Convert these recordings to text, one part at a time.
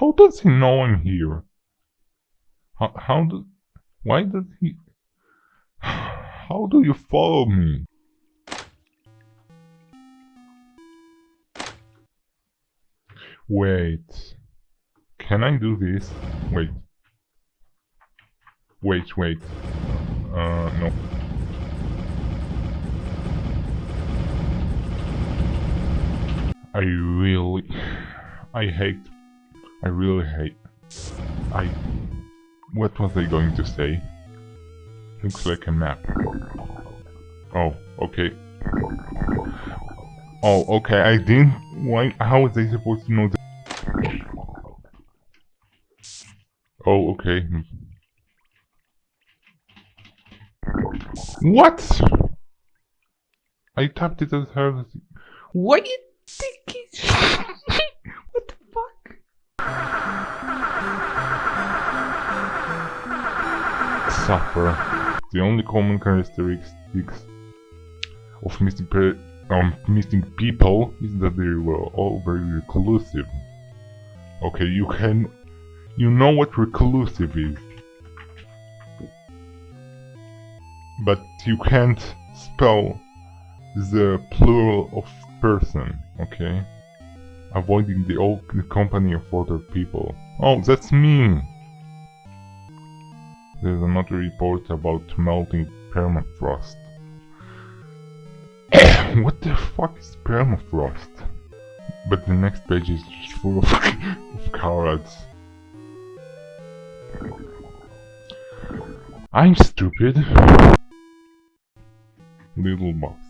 how does he know I'm here? How, how do... Why does he... How do you follow me? Wait. Can I do this? Wait. Wait, wait. Uh, no. I really... I hate... I really hate... I... What was I going to say? Looks like a map. Oh, okay. Oh, okay, I didn't... Why... How was I supposed to know that? Oh, okay. What? I tapped it as as... What Suffer. The only common characteristics of missing, um, missing people is that they were all very reclusive. Okay, you can... You know what reclusive is. But you can't spell the plural of person, okay? Avoiding the old company of other people. Oh, that's me! There's another report about melting permafrost. what the fuck is permafrost? But the next page is just full of, of carrots. I'm stupid. Little box.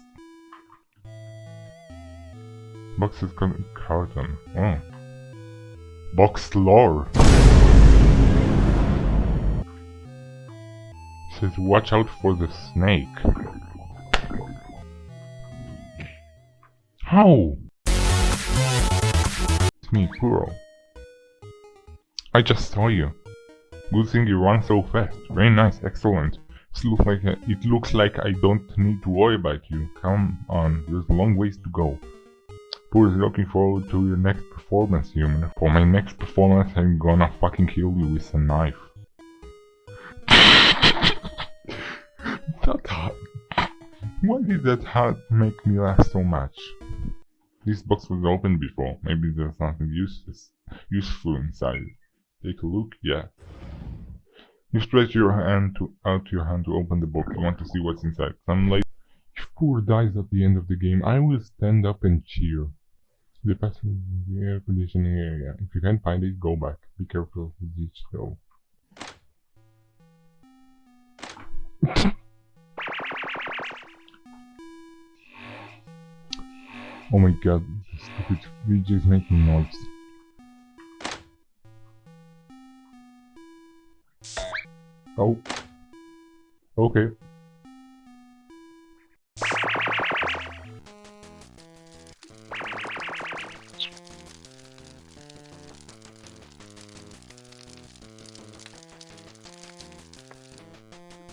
Box is carton. Oh. Box lore. Says watch out for the snake. How? It's me, Puro. I just saw you. Good thing you run so fast. Very nice, excellent. It looks like a, it looks like I don't need to worry about you. Come on, there's a long ways to go. Puro is looking forward to your next performance, human. For my next performance, I'm gonna fucking kill you with a knife. That hat make me laugh so much? This box was opened before. Maybe there's something useless, useful inside. Take a look. Yeah. You stretch your hand to, out your hand to open the box. You want to see what's inside. Some late. If Puro dies at the end of the game, I will stand up and cheer. The passenger in the air conditioning area. If you can't find it, go back. Be careful of the ditch though. oh my god, stupid video is making noise. Oh. Okay.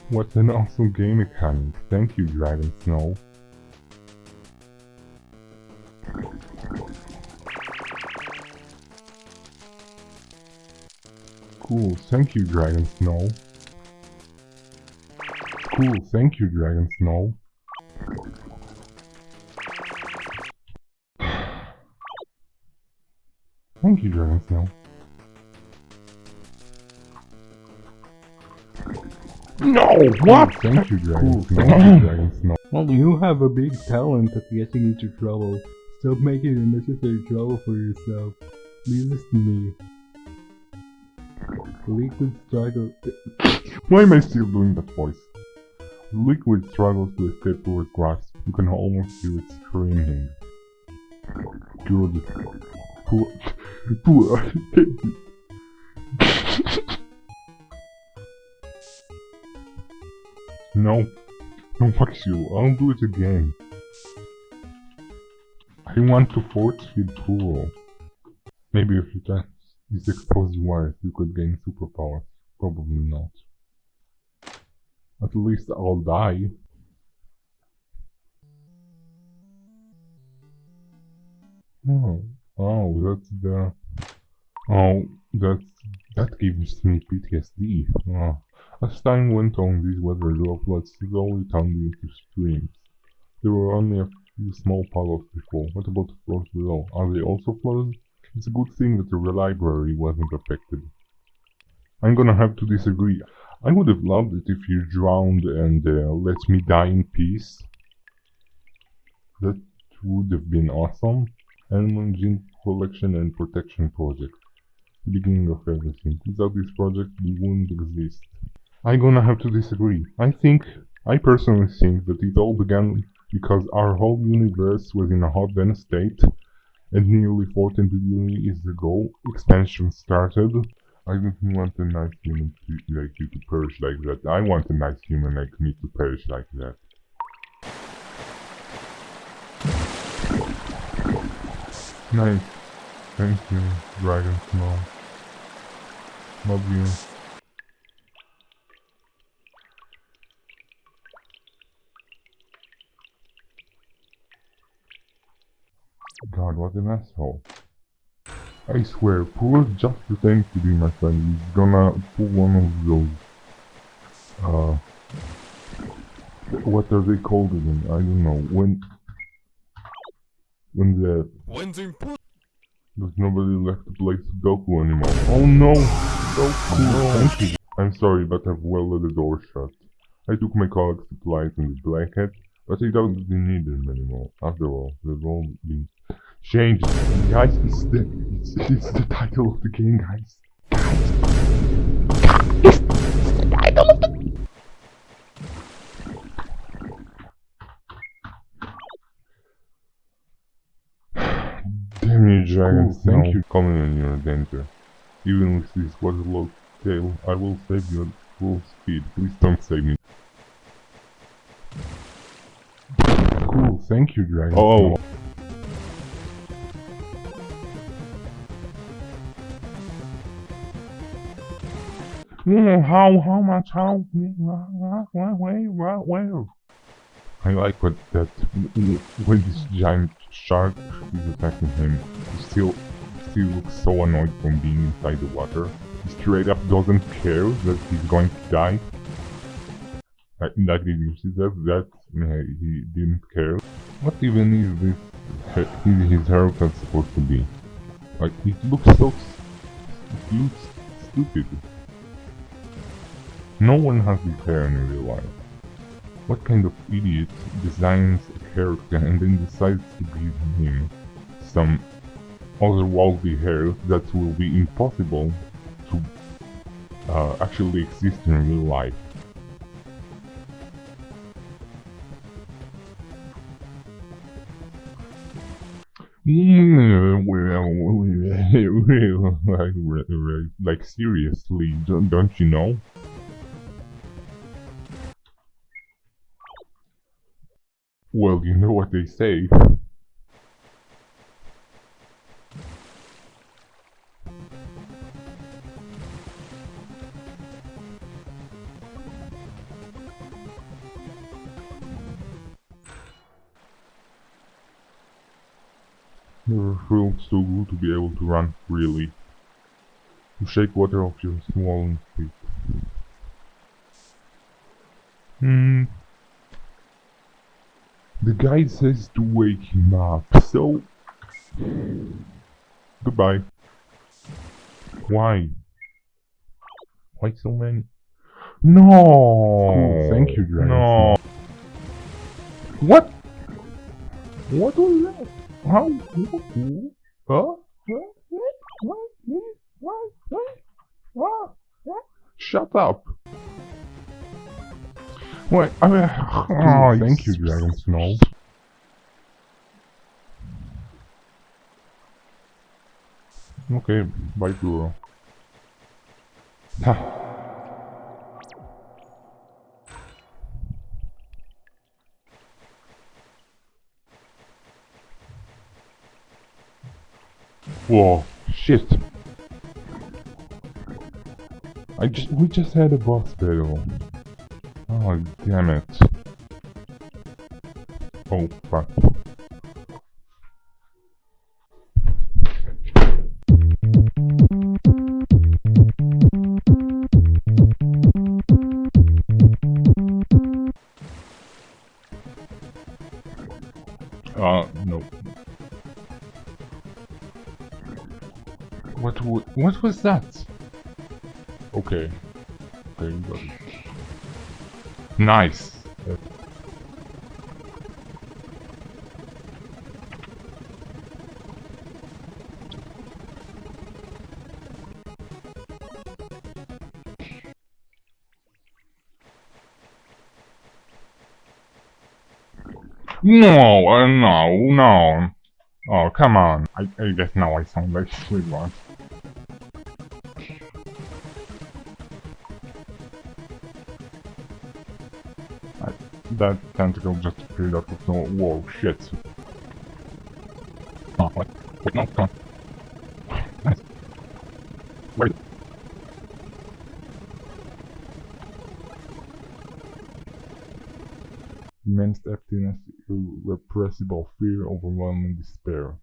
What an awesome game mechanic. Thank you, Dragon Snow. Thank you, Dragon Snow. Cool, thank you, Dragon Snow. Thank you, Dragon Snow. No! What? Oh, thank you, Dragon cool. Snow. Thank you, Dragon Snow. Well, you have a big talent at getting into trouble. Stop making unnecessary trouble for yourself. Leave this to me. Liquid struggle. Why am I still doing that voice? Liquid struggles to escape towards grass. You can almost hear it screaming. Good. Poor. Poor. no. No, fuck you. I'll do it again. I want to force feed Puro. Maybe if you touch these exposed wires, you could gain superpowers. Probably not. At least I'll die. Oh, oh, that's the... Oh, That that gives me PTSD. Ah. As time went on, these weather droplets slowly turned into streams. There were only a few small puddles before. What about the floors below? Are they also flooded? It's a good thing that the library wasn't affected. I'm gonna have to disagree. I would have loved it if you drowned and uh, let me die in peace. That would have been awesome. Animal Gene Collection and Protection Project. The beginning of everything. Without this project, we wouldn't exist. I'm gonna have to disagree. I think, I personally think that it all began because our whole universe was in a hot den state, and nearly 14 billion years ago, expansion started. I don't want a nice human to, like you to perish like that. I want a nice human like me to perish like that. Nice. Thank you, Dragon Snow. Love you. God, what an asshole. I swear, Puro just pretends to be my friend. He's gonna pull one of those. Uh. What are they called again? I don't know. When. When the. When's important? There's nobody left to play Sudoku anymore. Oh no! Sudoku! No. Thank you. I'm sorry, but I've welded the door shut. I took my colleague's supplies and the blackhead, but I don't really need them anymore. After all, they've all been changed. Guys, it's the, it's, it's the title of the game, guys. Guys, this is the title of the. Damn you, Dragon. Cool, Thank you for coming you're in danger. Even with this waterlogged tail, I will save you at full speed. Please don't save me. Cool, thank you, Dragon. Oh. oh. Mm, how, how much, how, where, where, where? I like what that, when this giant shark is attacking him, he still, still looks so annoyed from being inside the water. He straight up doesn't care that he's going to die. Like, like did you see that? That he didn't care. What even is this? His, his haircut supposed to be? Like it looks so. It looks stupid. No one has this hair in real life. What kind of idiot designs a character and then decides to give him some otherworldly hair that will be impossible to uh, actually exist in real life? Mm, like, seriously, don't you know? Well, you know what they say. Never felt so good to be able to run freely. To shake water off your swollen feet. Hmm. The guide says to wake him up, so... Goodbye. Why? Why so many? No! Cool, thank you, Dragon No! What? What was that? How? Huh? What? What? What? What? What? What? What? Shut up! What? I mean, oh, thank you, Dragon Snow. Okay, bye, Guru. Whoa, shit. I just we just had a boss battle. Oh damn it. Oh, fuck. Uh, no. What, what was that? Okay. Okay, you. Nice. No, uh, no, no. Oh, come on. I, I guess now I sound like Squidward. That tentacle just appeared out of nowhere. Whoa, shit. Oh, wait, wait, no, come on. Nice. Wait. Immense emptiness, irrepressible fear, overwhelming despair.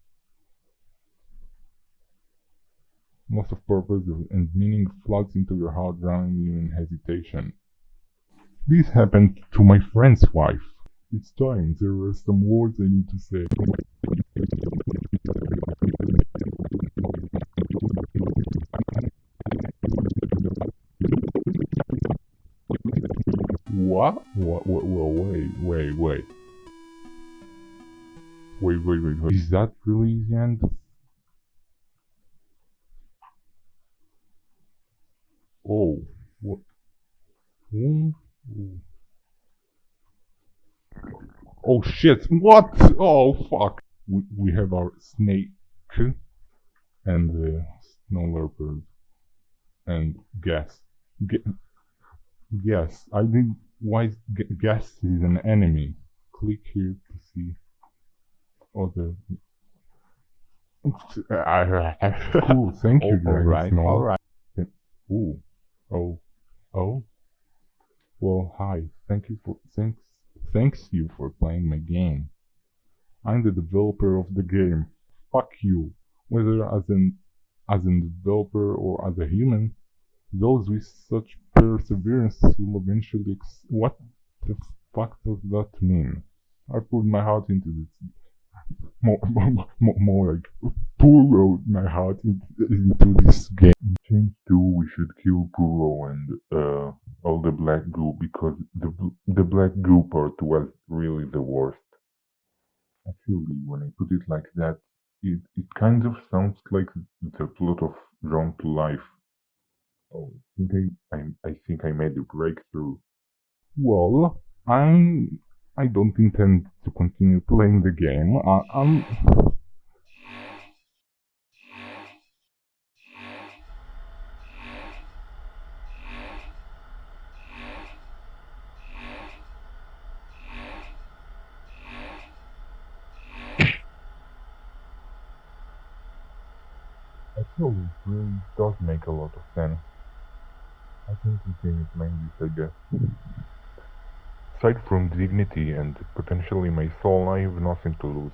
Loss of purpose and meaning floods into your heart, drowning you in hesitation. This happened to my friend's wife. It's time, there are some words I need to say. What? What? What? Wait, wait, wait. Wait, wait, wait, wait. Is that really the end? Oh, what? Hmm? Oh shit! What? Oh fuck! We we have our snake and the snow leopard and gas. Ga- Yes, I think why gas is an enemy. Click here to see other. Cool, thank you, All guys. right, No. all right. Ooh, oh, oh. Well, hi. Thank you for thanks thanks you for playing my game. I'm the developer of the game. Fuck you. Whether as an as a developer or as a human, those with such perseverance will eventually. What the fuck does that mean? I put my heart into this. More, more, more, like pour my heart into this game. Change two, we should kill Puro and uh, all the black goo because the the black goo part was really the worst. Actually, when I put it like that, it, it kind of sounds like the plot of Drawn to Life. Oh, I think I, I, I think I made a breakthrough. Well, I'm I don't intend to continue playing the game. I, I'm Actually, it really does make a lot of sense. I think this game is mainly Sega. Aside from dignity and potentially my soul, I have nothing to lose.